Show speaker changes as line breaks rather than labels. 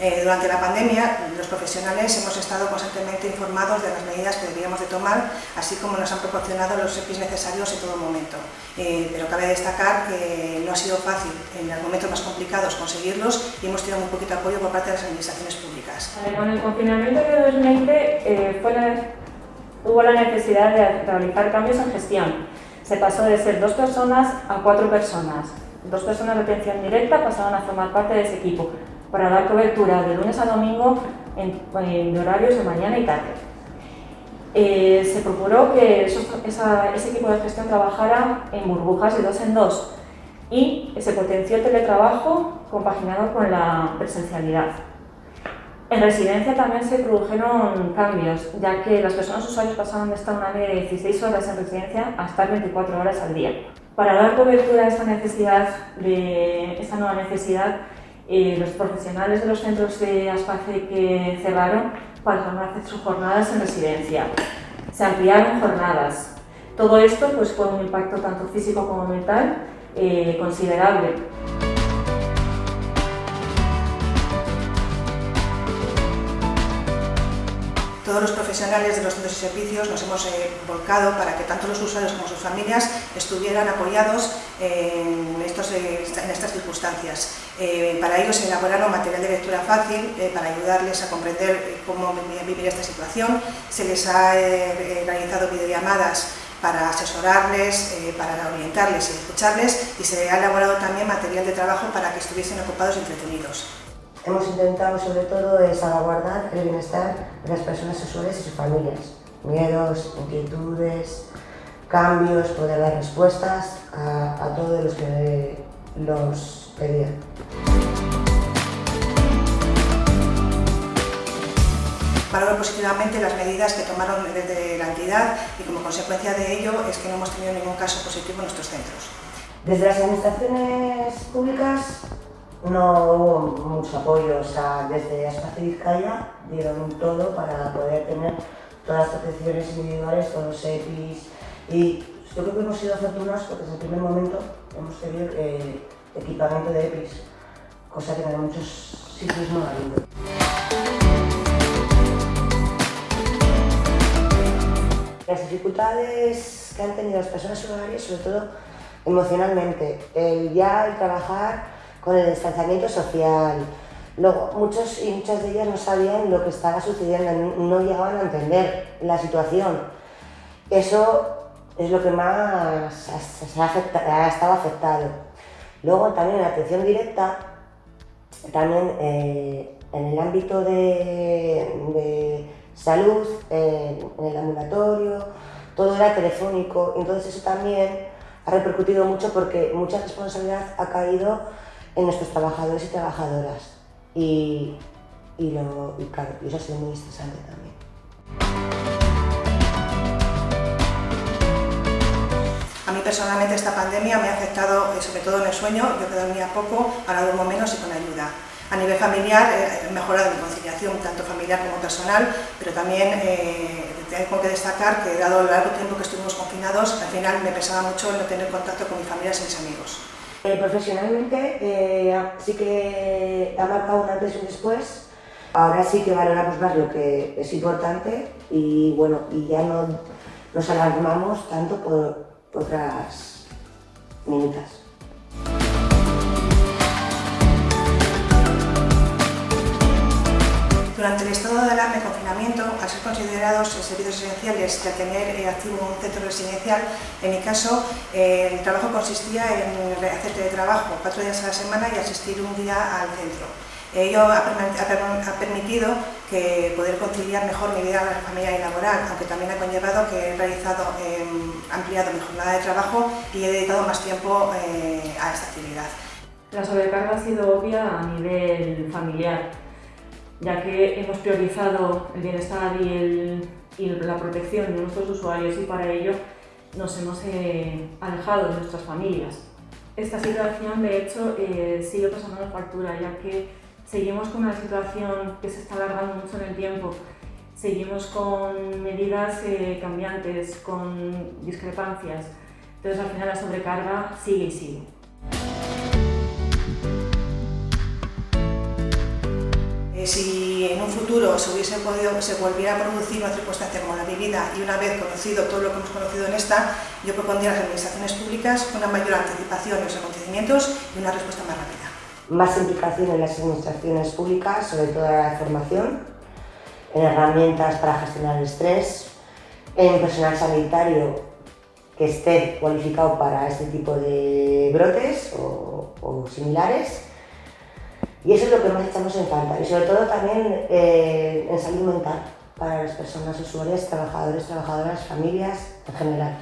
Eh, durante la pandemia, los profesionales hemos estado constantemente informados de las medidas que debíamos de tomar, así como nos han proporcionado los EPIs necesarios en todo momento. Eh, pero cabe destacar que no ha sido fácil en los momentos más complicados conseguirlos y hemos tenido muy poquito apoyo por parte de las administraciones públicas.
Con el confinamiento de 2020 eh, hubo la necesidad de realizar cambios en gestión. Se pasó de ser dos personas a cuatro personas. Dos personas de atención directa pasaron a formar parte de ese equipo para dar cobertura de lunes a domingo en, horarios de mañana y tarde. Eh, se procuró que ese equipo de gestión trabajara en burbujas de dos en dos y se potenció el teletrabajo compaginado con la presencialidad. En residencia también se produjeron cambios, ya que las personas usuarios pasaron de estar una media de 16 horas en residencia a estar 24 horas al día. Para dar cobertura a esta, necesidad de, esta nueva necesidad, eh, los profesionales de los centros de ASPACE que cerraron pasaron a hacer sus jornadas en residencia. Se ampliaron jornadas. Todo esto pues, fue un impacto tanto físico como mental eh, considerable.
Todos los profesionales de los centros y servicios nos hemos eh, volcado para que tanto los usuarios como sus familias estuvieran apoyados en, estos, eh, en estas circunstancias. Eh, para ello se elaboraron material de lectura fácil para ayudarles a comprender cómo vivir esta situación. Se les ha realizado videollamadas para asesorarles, para orientarles y escucharles y se ha elaborado también material de trabajo para que estuviesen ocupados y entretenidos.
Hemos intentado sobre todo salvaguardar el bienestar de las personas usuarias y sus familias. Miedos, inquietudes, cambios, poder dar respuestas a, todos los que los pedían.
Valoro positivamente las medidas que tomaron desde la entidad y como consecuencia de ello es que no hemos tenido ningún caso positivo en nuestros centros.
Desde las administraciones públicas no hubo mucho apoyo, o sea, desde Espacio Vizcaya dieron todo para poder tener todas las protecciones individuales, todos los EPIs y yo creo que hemos sido afortunados porque desde el primer momento hemos tenido eh, equipamiento de EPIs, cosa que en muchos sitios no ha habido. Las dificultades que han tenido las personas usuarias, sobre todo emocionalmente, el ya el trabajar con el distanciamiento social. Luego, muchos y muchas de ellas no sabían lo que estaba sucediendo, no llegaban a entender la situación. Eso es lo que más ha, estado afectado. Luego también la atención directa, también eh, en el ámbito de, salud, en el ambulatorio, todo era telefónico, entonces eso también ha repercutido mucho porque mucha responsabilidad ha caído en nuestros trabajadores y trabajadoras. Y, y, lo, y claro, eso ha sido muy estresante también.
A mí personalmente esta pandemia me ha afectado eh, sobre todo en el sueño, yo que dormía poco, ahora duermo menos y con ayuda. A nivel familiar eh, he mejorado mi conciliación, tanto familiar como personal, pero también eh, tengo que destacar que dado el largo tiempo que estuvimos confinados, al final me pesaba mucho no tener contacto con mi familia y mis amigos.
Eh, profesionalmente eh, sí que ha marcado un antes y un después. Ahora sí que valoramos más lo que es importante y bueno, y ya no nos alarmamos tanto por, otras minutas.
Durante el estado de alarma al ser considerados servicios esenciales y al tener eh, activo un centro residencial, en mi caso eh, el trabajo consistía en hacer teletrabajo cuatro días a la semana y asistir un día al centro. Ello ha, permitido que poder conciliar mejor mi vida familiar y laboral, aunque también ha conllevado que he realizado, em, ampliado mi jornada de trabajo y he dedicado más tiempo eh, a esta actividad.
La sobrecarga ha sido obvia a nivel familiar ya que hemos priorizado el bienestar y, la protección de nuestros usuarios y para ello nos hemos eh, alejado de nuestras familias. Esta situación, de hecho, eh, sigue pasando la factura, ya que seguimos con una situación que se está alargando mucho en el tiempo. Seguimos con medidas eh, cambiantes, con discrepancias. Entonces, al final la sobrecarga sigue y sigue.
Si en un futuro se, hubiese podido, se volviera a producir una circunstancia como la vivida y una vez conocido todo lo que hemos conocido en esta, yo propondría a las administraciones públicas una mayor anticipación de los acontecimientos y una respuesta más rápida.
Más implicación en las administraciones públicas, sobre todo en la formación, en herramientas para gestionar el estrés, en personal sanitario que esté cualificado para este tipo de brotes o similares y eso es lo que más echamos en falta y sobre todo también eh, en salud mental para las personas usuarias, trabajadores, trabajadoras, familias en general.